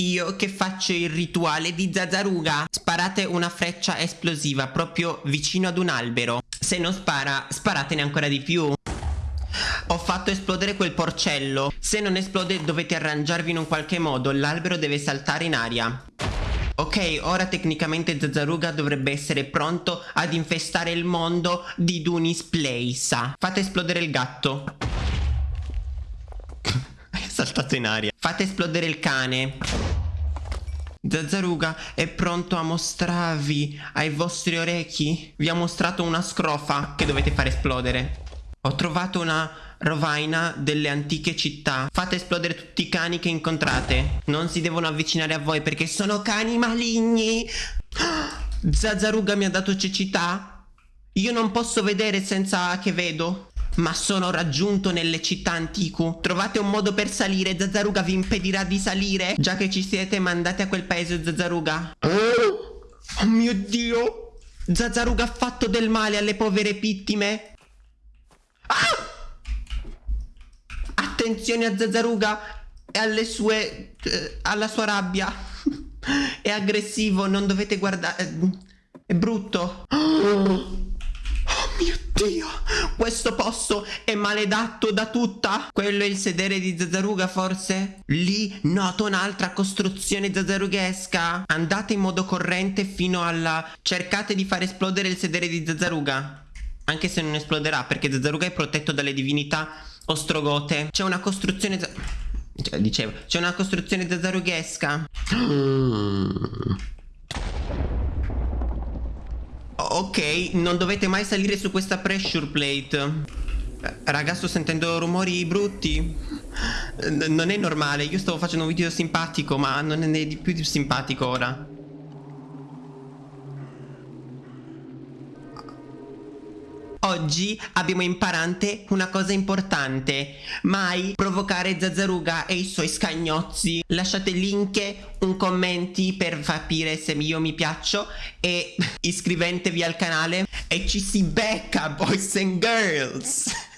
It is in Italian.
Io che faccio il rituale di Zazzaruga. Sparate una freccia esplosiva proprio vicino ad un albero. Se non spara, sparatene ancora di più. Ho fatto esplodere quel porcello. Se non esplode dovete arrangiarvi in un qualche modo. L'albero deve saltare in aria. Ok, ora tecnicamente Zazzaruga dovrebbe essere pronto ad infestare il mondo di Dunis Place. Fate esplodere il gatto. Saltato in aria. Fate esplodere il cane. Zazzaruga è pronto a mostrarvi ai vostri orecchi. Vi ha mostrato una scrofa che dovete fare esplodere. Ho trovato una rovaina delle antiche città. Fate esplodere tutti i cani che incontrate. Non si devono avvicinare a voi perché sono cani maligni. Zazzaruga mi ha dato cecità. Io non posso vedere senza che vedo. Ma sono raggiunto nelle città antiche. Trovate un modo per salire. Zazzaruga vi impedirà di salire. Già che ci siete, mandate a quel paese Zazzaruga. Oh mio Dio. Zazzaruga ha fatto del male alle povere vittime. Ah! Attenzione a Zazzaruga e alle sue... Eh, alla sua rabbia. è aggressivo, non dovete guardare... È brutto. Oh mio Dio, questo posto è maledetto da tutta. Quello è il sedere di Zazzaruga forse? Lì noto un'altra costruzione zazzarughesca. Andate in modo corrente fino alla... Cercate di far esplodere il sedere di Zazzaruga. Anche se non esploderà perché Zazzaruga è protetto dalle divinità ostrogote. C'è una costruzione... Cioè, dicevo, c'è una costruzione zazzarughesca. Ok, non dovete mai salire su questa pressure plate. Raga, sto sentendo rumori brutti. non è normale, io stavo facendo un video simpatico, ma non è di più simpatico ora. Oggi abbiamo imparante una cosa importante. Mai provocare Zazzaruga e i suoi scagnozzi. Lasciate link, un commenti per capire se io mi piaccio E iscrivetevi al canale E ci si becca boys and girls